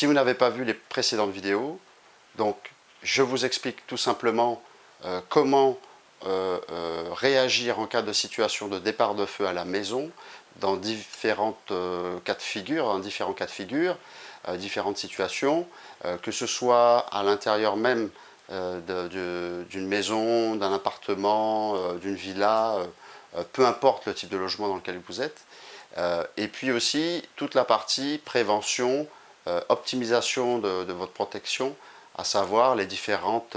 Si vous n'avez pas vu les précédentes vidéos, donc je vous explique tout simplement euh, comment euh, euh, réagir en cas de situation de départ de feu à la maison dans différentes cas de figure, dans différents cas de figure, différentes situations, que ce soit à l'intérieur même d'une maison, d'un appartement, d'une villa, peu importe le type de logement dans lequel vous êtes. et puis aussi toute la partie prévention, optimisation de, votre protection, à savoir les, différentes,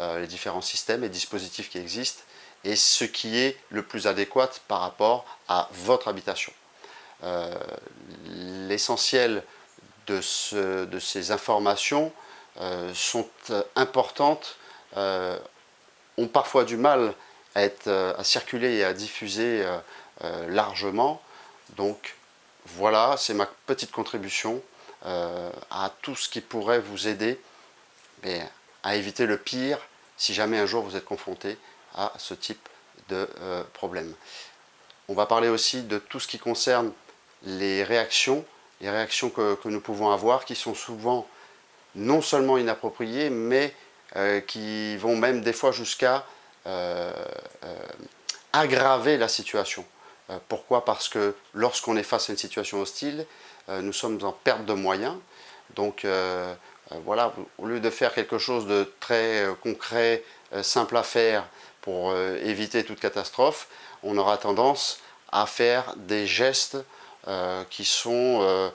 euh, les différents systèmes et dispositifs qui existent et ce qui est le plus adéquat par rapport à votre habitation. Euh, l'essentiel de, ces informations euh, sont importantes, ont parfois du mal à, être, à circuler et à diffuser largement. Donc voilà, c'est ma petite contribution à tout ce qui pourrait vous aider à éviter le pire si jamais un jour vous êtes confronté à ce type de euh, problème. On va parler aussi de tout ce qui concerne les réactions, les réactions que, nous pouvons avoir qui sont souvent non seulement inappropriées, mais euh, qui vont même des fois jusqu'à euh, aggraver la situation. pourquoi? Parce que lorsqu'on est face à une situation hostile, nous sommes en perte de moyens, donc euh, voilà, au lieu de faire quelque chose de très euh, concret, euh, simple à faire pour éviter toute catastrophe, on aura tendance à faire des gestes qui sont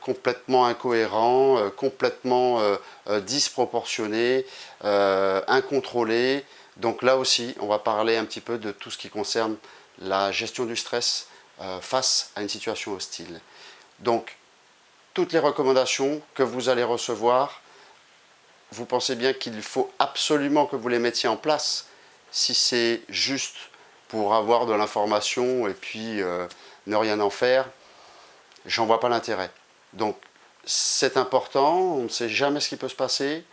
complètement incohérents, complètement disproportionnés, incontrôlés. Donc là aussi, on va parler un petit peu de tout ce qui concerne la gestion du stress face à une situation hostile. Donc, toutes les recommandations que vous allez recevoir, vous pensez bien qu'il faut absolument que vous les mettiez en place. Si c'est juste pour avoir de l'information et puis euh, ne rien en faire, j'en vois pas l'intérêt. Donc c'est important, on ne sait jamais ce qui peut se passer.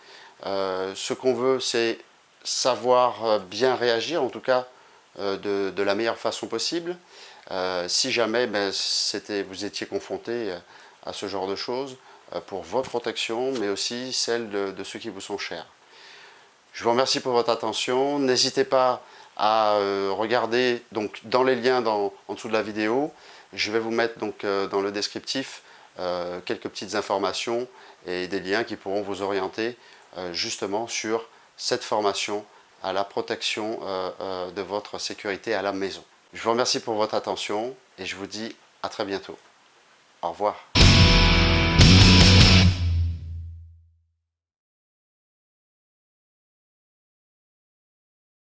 Euh, ce qu'on veut, c'est savoir euh, bien réagir, en tout cas de, de, la meilleure façon possible. si jamais ben, vous étiez confronté à ce genre de choses euh, pour votre protection, mais aussi celle de, ceux qui vous sont chers. Je vous remercie pour votre attention. N'hésitez pas à euh, regarder donc, dans les liens en dessous de la vidéo. Je vais vous mettre donc, euh, dans le descriptif quelques petites informations et des liens qui pourront vous orienter justement sur cette formation à la protection de votre sécurité à la maison. Je vous remercie pour votre attention et je vous dis à très bientôt. Au revoir.